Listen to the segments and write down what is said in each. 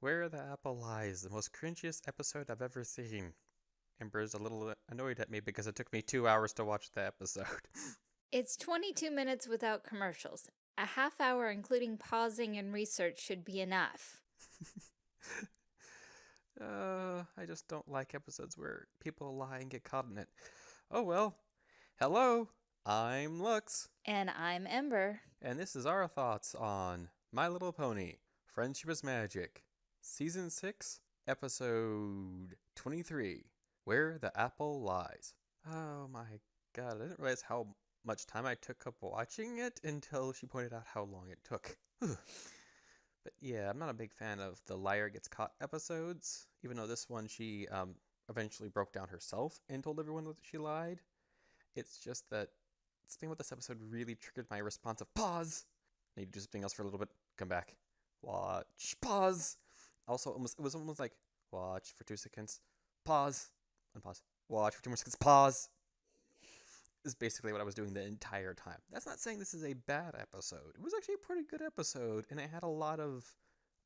Where the Apple Lies, the most cringiest episode I've ever seen. Amber's a little annoyed at me because it took me two hours to watch the episode. It's 22 minutes without commercials. A half hour including pausing and research should be enough. uh, I just don't like episodes where people lie and get caught in it. Oh well. Hello, I'm Lux. And I'm Ember. And this is our thoughts on My Little Pony Friendship is Magic, Season 6, Episode 23 Where the Apple Lies. Oh my god, I didn't realize how much time I took up watching it until she pointed out how long it took. but yeah, I'm not a big fan of the liar gets caught episodes, even though this one she um, eventually broke down herself and told everyone that she lied. It's just that something about this episode really triggered my response of pause. Need to do something else for a little bit. Come back. Watch. Pause. Also, almost it was almost like watch for two seconds. Pause. Unpause. Watch for two more seconds. Pause is basically what I was doing the entire time. That's not saying this is a bad episode. It was actually a pretty good episode, and it had a lot of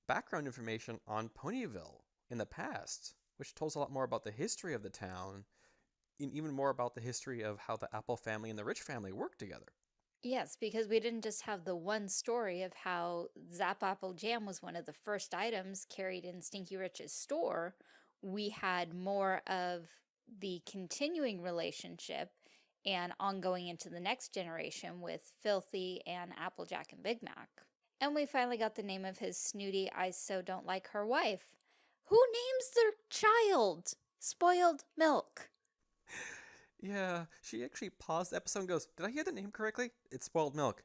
background information on Ponyville in the past, which tells a lot more about the history of the town, and even more about the history of how the Apple family and the Rich family worked together. Yes, because we didn't just have the one story of how Zap Apple Jam was one of the first items carried in Stinky Rich's store. We had more of the continuing relationship and ongoing into the next generation with Filthy and Applejack and Big Mac. And we finally got the name of his snooty I so don't like her wife. Who names their child? Spoiled Milk. Yeah, she actually paused the episode and goes, Did I hear the name correctly? It's Spoiled Milk.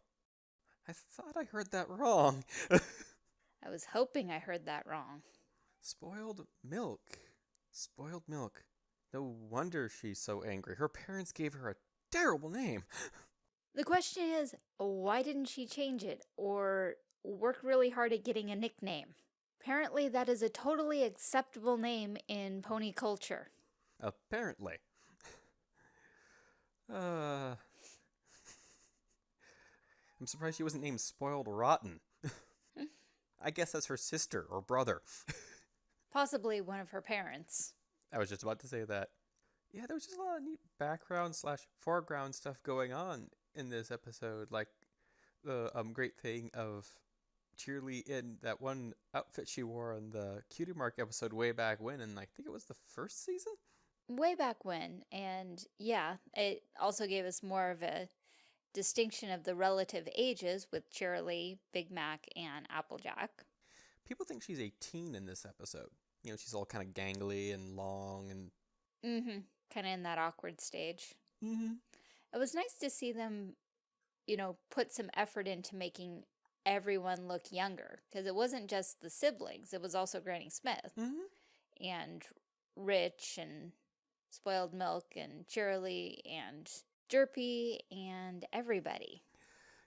I thought I heard that wrong. I was hoping I heard that wrong. Spoiled Milk. Spoiled Milk. No wonder she's so angry. Her parents gave her a terrible name. The question is, why didn't she change it or work really hard at getting a nickname? Apparently that is a totally acceptable name in pony culture. Apparently. Uh, I'm surprised she wasn't named Spoiled Rotten. I guess that's her sister or brother. Possibly one of her parents. I was just about to say that yeah, there was just a lot of neat background slash foreground stuff going on in this episode. Like the um, great thing of Cheerilee in that one outfit she wore on the Cutie Mark episode way back when, and I think it was the first season. Way back when, and yeah, it also gave us more of a distinction of the relative ages with Cheerilee, Big Mac, and Applejack. People think she's a teen in this episode. You know, she's all kind of gangly and long and. Mm-hmm kind of in that awkward stage. Mm -hmm. It was nice to see them, you know, put some effort into making everyone look younger because it wasn't just the siblings, it was also Granny Smith mm -hmm. and Rich and Spoiled Milk and Cheerilee and Derpy and everybody.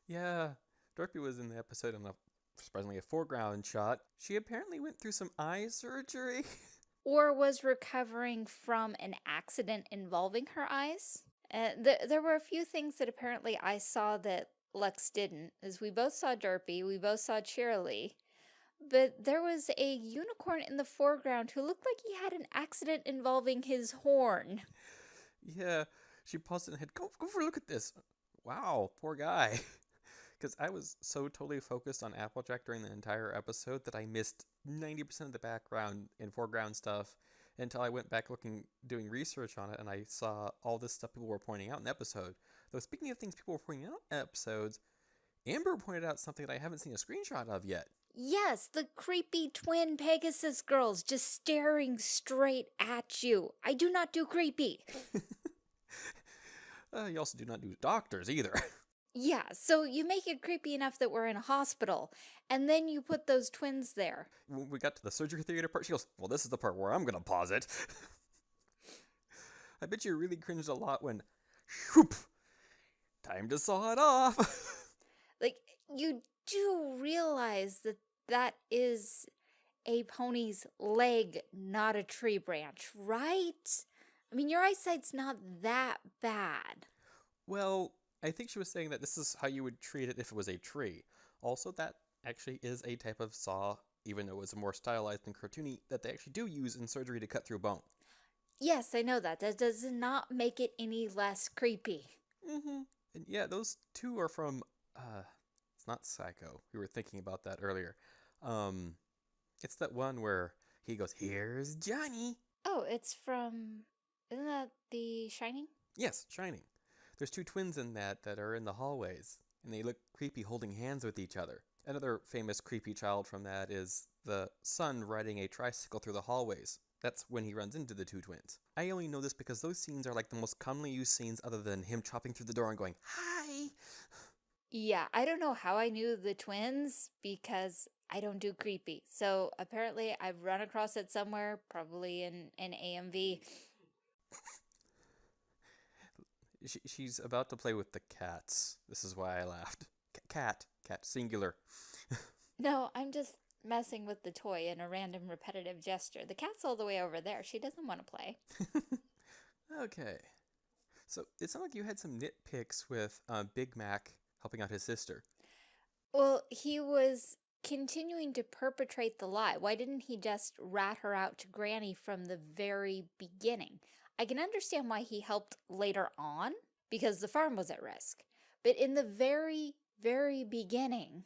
Yeah, Derpy was in the episode in a surprisingly a foreground shot. She apparently went through some eye surgery. or was recovering from an accident involving her eyes. Uh, th there were a few things that apparently I saw that Lux didn't, as we both saw Derpy, we both saw Cheerilee, but there was a unicorn in the foreground who looked like he had an accident involving his horn. Yeah, she paused and had, go, go for a look at this. Wow, poor guy. Because I was so totally focused on Applejack during the entire episode that I missed 90% of the background and foreground stuff until I went back looking, doing research on it, and I saw all this stuff people were pointing out in the episode. Though, speaking of things people were pointing out in episodes, Amber pointed out something that I haven't seen a screenshot of yet. Yes, the creepy twin Pegasus girls just staring straight at you. I do not do creepy. uh, you also do not do doctors either. Yeah, so you make it creepy enough that we're in a hospital, and then you put those twins there. When we got to the surgery theater part, she goes, well, this is the part where I'm going to pause it. I bet you really cringed a lot when, whoop, time to saw it off. like, you do realize that that is a pony's leg, not a tree branch, right? I mean, your eyesight's not that bad. Well, I think she was saying that this is how you would treat it if it was a tree. Also, that actually is a type of saw even though it's more stylized and cartoony, that they actually do use in surgery to cut through bone. Yes, I know that. That does not make it any less creepy. Mm-hmm. And yeah, those two are from uh it's not Psycho. We were thinking about that earlier. Um it's that one where he goes, Here's Johnny. Oh, it's from. Isn't that The Shining? Yes, Shining. There's two twins in that that are in the hallways, and they look creepy holding hands with each other. Another famous creepy child from that is the son riding a tricycle through the hallways. That's when he runs into the two twins. I only know this because those scenes are like the most commonly used scenes other than him chopping through the door and going, Hi! Yeah, I don't know how I knew the twins because I don't do creepy. So apparently I've run across it somewhere, probably in an AMV. She, she's about to play with the cats. This is why I laughed. C- cat. Cat. Singular. No, I'm just messing with the toy in a random repetitive gesture. The cat's all the way over there. She doesn't want to play. okay. So it sounded like you had some nitpicks with uh, Big Mac helping out his sister. Well, he was continuing to perpetrate the lie. Why didn't he just rat her out to Granny from the very beginning? I can understand why he helped later on because the farm was at risk. But in the very, very beginning,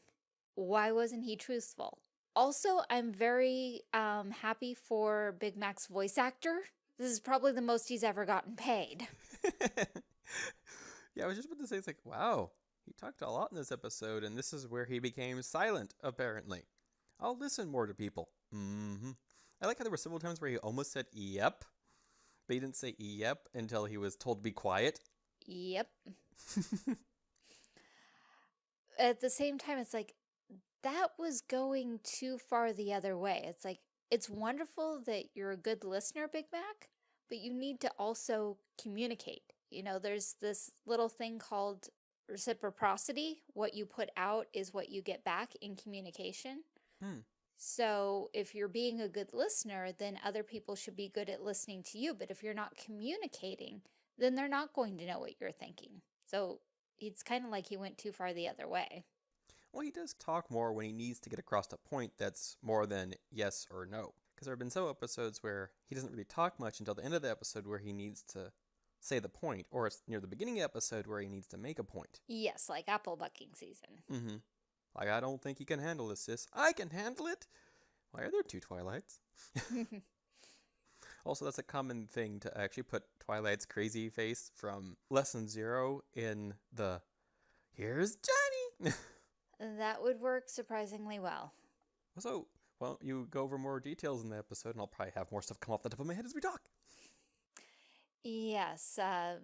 why wasn't he truthful? Also, I'm very um, happy for Big Mac's voice actor. This is probably the most he's ever gotten paid. yeah, I was just about to say, it's like, wow, he talked a lot in this episode, and this is where he became silent, apparently. I'll listen more to people. Mm-hmm. I like how there were several times where he almost said yep, but he didn't say yep until he was told to be quiet. Yep. At the same time, it's like, that was going too far the other way. It's like, it's wonderful that you're a good listener, Big Mac, but you need to also communicate. You know, there's this little thing called reciprocity. What you put out is what you get back in communication. Hmm. So if you're being a good listener, then other people should be good at listening to you. But if you're not communicating, then they're not going to know what you're thinking. So it's kind of like he went too far the other way. Well, he does talk more when he needs to get across a point that's more than yes or no. Because there have been some episodes where he doesn't really talk much until the end of the episode where he needs to say the point, or it's near the beginning of the episode where he needs to make a point. Yes, like apple bucking season. Mm-hmm. Like, I don't think you can handle this, sis. I can handle it! Why are there two Twilights? also, that's a common thing to actually put Twilight's crazy face from Lesson Zero in the Here's Johnny! that would work surprisingly well. So, well, you go over more details in the episode, and I'll probably have more stuff come off the top of my head as we talk. Yes, um,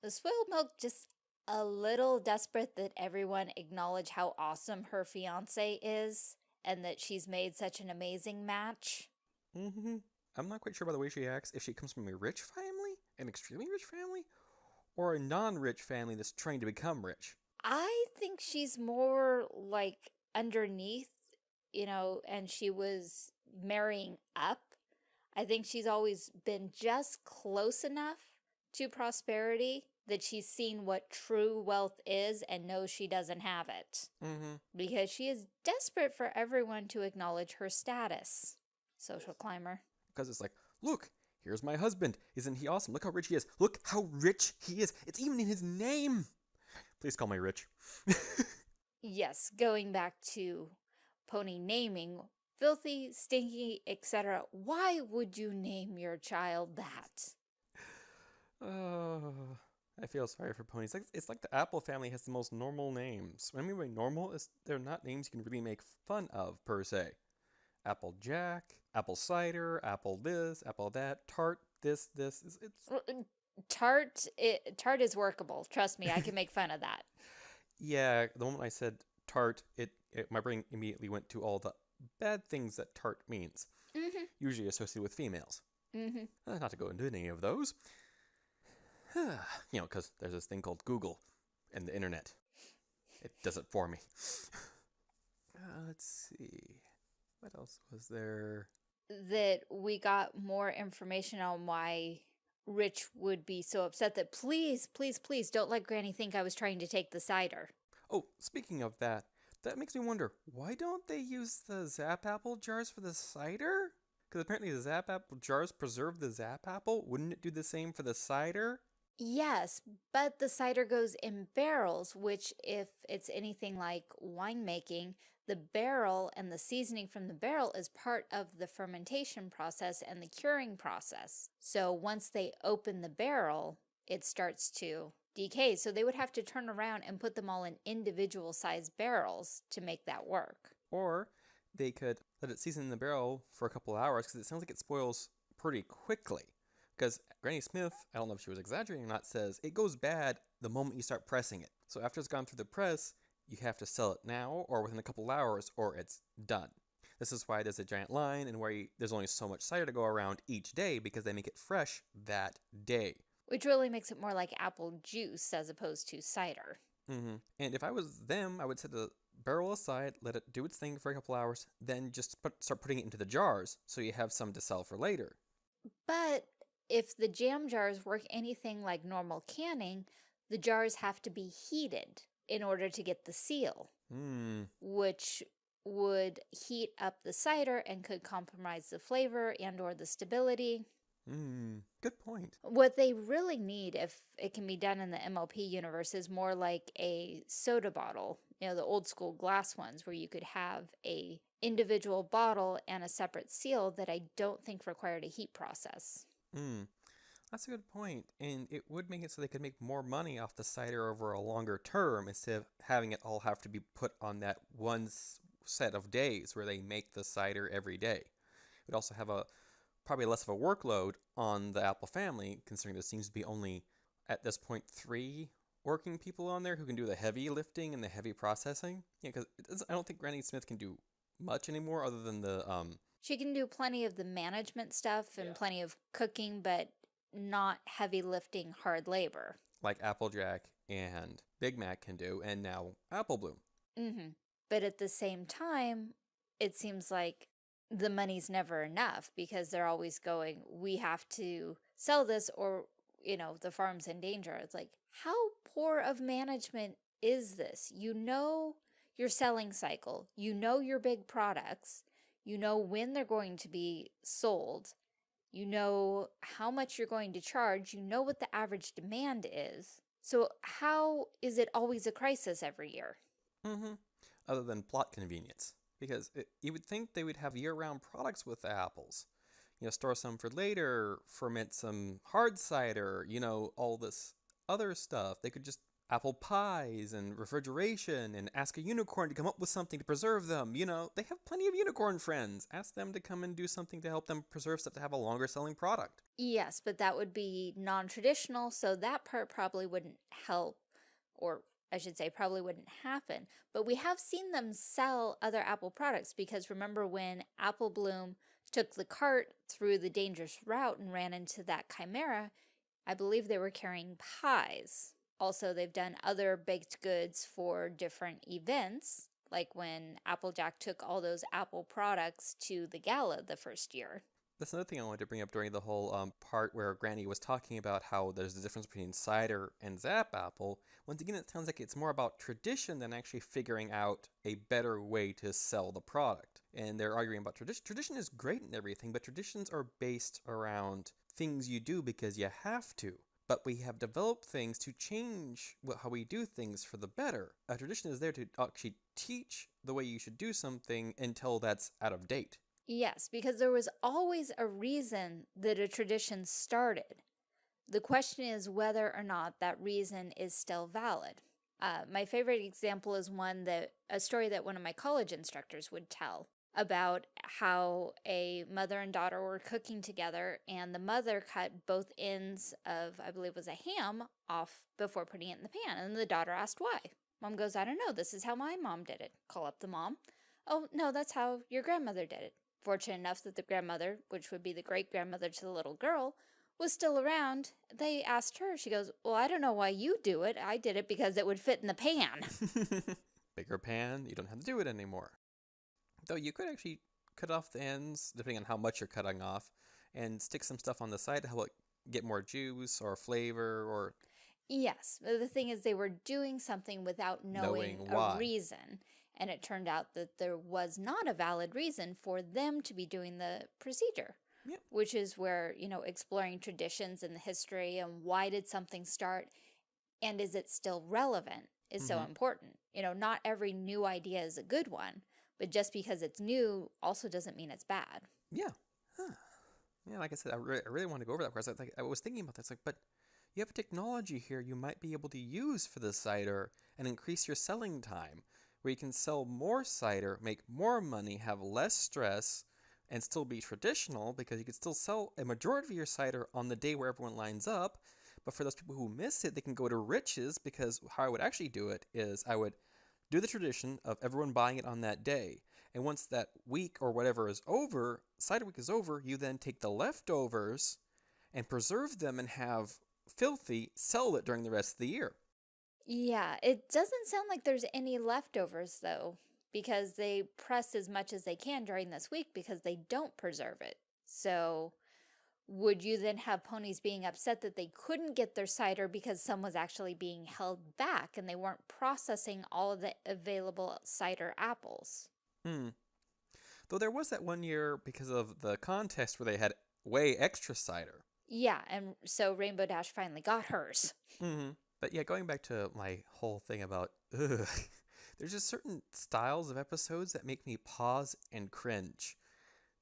the spoiled milk just a little desperate that everyone acknowledge how awesome her fiance is and that she's made such an amazing match. Mm-hmm. I'm not quite sure by the way she acts if she comes from a rich family, an extremely rich family, or a non-rich family that's trying to become rich. I think she's more like underneath, you know, and she was marrying up. I think she's always been just close enough to prosperity that she's seen what true wealth is and knows she doesn't have it. Mm-hmm. Because she is desperate for everyone to acknowledge her status. Social climber. Because it's like, look, here's my husband. Isn't he awesome? Look how rich he is. Look how rich he is. It's even in his name. Please call me rich. yes, going back to pony naming, filthy, stinky, etc. Why would you name your child that? Oh, I feel sorry for ponies. Like it's like the Apple family has the most normal names. What I mean by normal is they're not names you can really make fun of per se. Apple Jack, Apple Cider, Apple this, Apple that, Tart this, this. It's, it's... Uh, Tart, it, Tart is workable. Trust me, I can make fun of that. Yeah, the moment I said Tart, it, it my brain immediately went to all the bad things that Tart means, mm-hmm. usually associated with females. Mm-hmm. Uh, not to go into any of those. you know, because there's this thing called Google and the internet. It does it for me. Uh, let's see. What else was there? That we got more information on why Rich would be so upset that please, please, please don't let Granny think I was trying to take the cider. Oh, speaking of that, That makes me wonder why don't they use the Zap Apple jars for the cider? Because apparently the Zap Apple jars preserve the Zap Apple. Wouldn't it do the same for the cider? Yes, but the cider goes in barrels, which, if it's anything like winemaking, the barrel and the seasoning from the barrel is part of the fermentation process and the curing process. So once they open the barrel, it starts to decay. So they would have to turn around and put them all in individual sized barrels to make that work. Or they could let it season in the barrel for a couple hours because it sounds like it spoils pretty quickly. Because Granny Smith, I don't know if she was exaggerating or not, says it goes bad the moment you start pressing it. So after it's gone through the press, you have to sell it now or within a couple hours or it's done. This is why there's a giant line and where you, there's only so much cider to go around each day because they make it fresh that day. Which really makes it more like apple juice as opposed to cider. Mm-hmm. And if I was them, I would set the barrel aside, let it do its thing for a couple hours, then just put, start putting it into the jars so you have some to sell for later. But if the jam jars work anything like normal canning, the jars have to be heated in order to get the seal, Hmm. which would heat up the cider and could compromise the flavor and or the stability. Hmm. Good point. What they really need, if it can be done in the MLP universe, is more like a soda bottle, you know, the old school glass ones where you could have a individual bottle and a separate seal that I don't think required a heat process. Hmm. That's a good point. And it would make it so they could make more money off the cider over a longer term instead of having it all have to be put on that one set of days where they make the cider every day. It would also have a probably less of a workload on the Apple family, considering there seems to be only at this point three working people on there who can do the heavy lifting and the heavy processing. Yeah, because I don't think Granny Smith can do much anymore other than the um She can do plenty of the management stuff and Yeah. plenty of cooking, but not heavy lifting hard labor. like Applejack and Big Mac can do, and now Apple Bloom. hmm But at the same time, it seems like the money's never enough because they're always going, we have to sell this or, you know, the farm's in danger. It's like, how poor of management is this? You know your selling cycle, you know your big products, you know when they're going to be sold, you know how much you're going to charge, you know what the average demand is. So, how is it always a crisis every year? Mm-hmm. Other than plot convenience, because it, you would think they would have year-round products with the apples. You know, store some for later, ferment some hard cider. You know, all this other stuff. They could just apple pies and refrigeration and ask a unicorn to come up with something to preserve them. You know, they have plenty of unicorn friends. Ask them to come and do something to help them preserve stuff to have a longer selling product. Yes, but that would be non traditional, so that part probably wouldn't help, or I should say, probably wouldn't happen. But we have seen them sell other Apple products because remember when Apple Bloom took the cart through the dangerous route and ran into that chimera, I believe they were carrying pies. Also, they've done other baked goods for different events, like when Applejack took all those Apple products to the gala the first year. That's another thing I wanted to bring up during the whole um, part where Granny was talking about how there's a difference between cider and Zap Apple. Once again, it sounds like it's more about tradition than actually figuring out a better way to sell the product. And they're arguing about tradition. Tradition is great and everything, but traditions are based around things you do because you have to. But we have developed things to change how we do things for the better. A tradition is there to actually teach the way you should do something until that's out of date. Yes, because there was always a reason that a tradition started. The question is whether or not that reason is still valid. Uh, my favorite example is one that a story that one of my college instructors would tell about how a mother and daughter were cooking together and the mother cut both ends of i believe was a ham off before putting it in the pan and the daughter asked why mom goes i don't know this is how my mom did it call up the mom oh no that's how your grandmother did it fortunate enough that the grandmother which would be the great grandmother to the little girl was still around they asked her she goes well i don't know why you do it i did it because it would fit in the pan Bigger pan, you don't have to do it anymore. Though you could actually cut off the ends, depending on how much you're cutting off, and stick some stuff on the side to help it get more juice or flavor or Yes, the thing is, they were doing something without knowing, Knowing a why. reason. And it turned out that there was not a valid reason for them to be doing the procedure. Yep. Which is where, you know, exploring traditions and the history and why did something start and is it still relevant is so Mhm. important. You know, not every new idea is a good one, but just because it's new also doesn't mean it's bad. Yeah. Huh. Yeah, like I said, I, re- I really want to go over that because I, like, I was thinking about this. Like, but you have a technology here you might be able to use for the cider and increase your selling time, where you can sell more cider, make more money, have less stress, and still be traditional because you could still sell a majority of your cider on the day where everyone lines up. But for those people who miss it, they can go to Rich's because how I would actually do it is I would do the tradition of everyone buying it on that day. And once that week or whatever is over, cider week is over, you then take the leftovers and preserve them and have filthy sell it during the rest of the year. Yeah, it doesn't sound like there's any leftovers though, because they press as much as they can during this week because they don't preserve it. So would you then have ponies being upset that they couldn't get their cider because some was actually being held back and they weren't processing all of the available cider apples? Hmm. Though there was that one year because of the contest where they had way extra cider. Yeah, and so Rainbow Dash finally got hers. Mm-hmm. But yeah, going back to my whole thing about ugh, there's just certain styles of episodes that make me pause and cringe.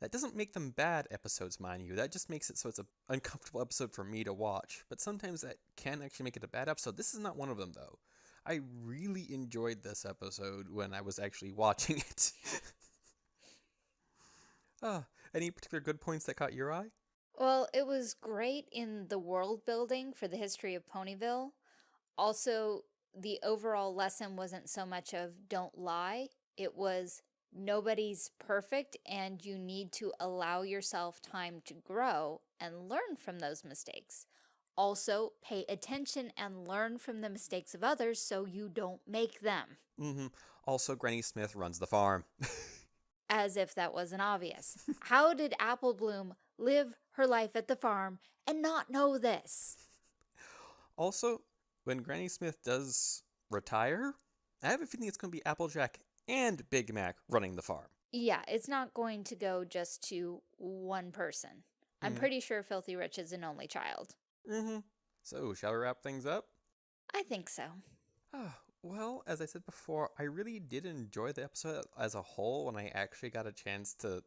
That doesn't make them bad episodes, mind you. That just makes it so it's an uncomfortable episode for me to watch. But sometimes that can actually make it a bad episode. This is not one of them, though. I really enjoyed this episode when I was actually watching it. Ah, any particular good points that caught your eye? Well, it was great in the world building for the history of Ponyville. Also, the overall lesson wasn't so much of don't lie, it was nobody's perfect and you need to allow yourself time to grow and learn from those mistakes. Also, pay attention and learn from the mistakes of others so you don't make them. Mm-hmm. Also, Granny Smith runs the farm. As if that wasn't obvious. How did Apple Bloom live her life at the farm and not know this? Also, when Granny Smith does retire, I have a feeling it's going to be Applejack and Big Mac running the farm. Yeah, it's not going to go just to one person. I'm Mm. pretty sure Filthy Rich is an only child. Mm-hmm. So, shall we wrap things up? I think so. Ah, well, as I said before, I really did enjoy the episode as a whole when I actually got a chance to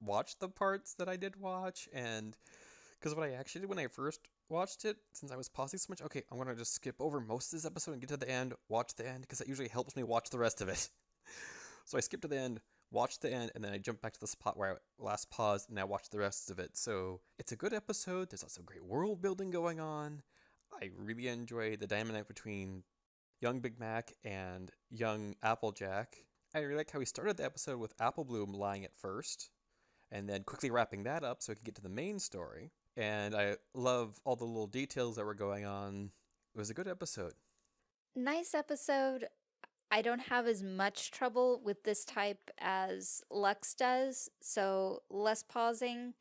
watch the parts that I did watch. And because what I actually did when I first watched it, since I was pausing so much, okay, I'm going to just skip over most of this episode and get to the end, watch the end, because that usually helps me watch the rest of it. so I skipped to the end, watched the end, and then I jumped back to the spot where I last paused and I watched the rest of it. So it's a good episode. There's also great world building going on. I really enjoyed the dynamic between young Big Mac and young Applejack. I really like how he started the episode with Apple Bloom lying at first, and then quickly wrapping that up so we could get to the main story. And I love all the little details that were going on. It was a good episode. Nice episode. I don't have as much trouble with this type as Lux does, so less pausing.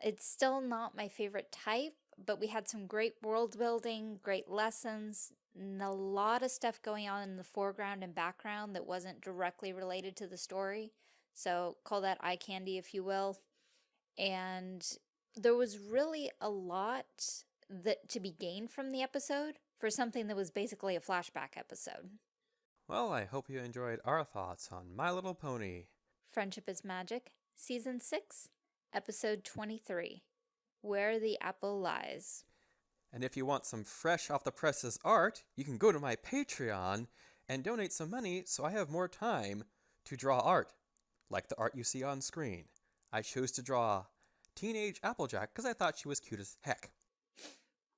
It's still not my favorite type, but we had some great world building, great lessons, and a lot of stuff going on in the foreground and background that wasn't directly related to the story. So call that eye candy, if you will. And there was really a lot that to be gained from the episode for something that was basically a flashback episode. Well, I hope you enjoyed our thoughts on My Little Pony. Friendship is Magic, Season 6, Episode 23 Where the Apple Lies. And if you want some fresh off the presses art, you can go to my Patreon and donate some money so I have more time to draw art, like the art you see on screen. I chose to draw Teenage Applejack because I thought she was cute as heck.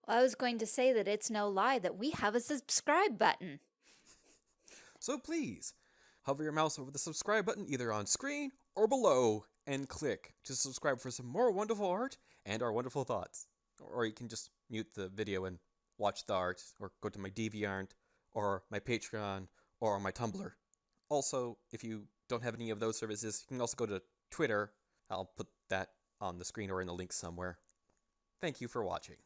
Well, I was going to say that it's no lie that we have a subscribe button. So please, hover your mouse over the subscribe button either on screen or below and click to subscribe for some more wonderful art and our wonderful thoughts. Or you can just mute the video and watch the art, or go to my DeviantArt, or my Patreon, or my Tumblr. Also, if you don't have any of those services, you can also go to Twitter. I'll put that on the screen or in the link somewhere. Thank you for watching.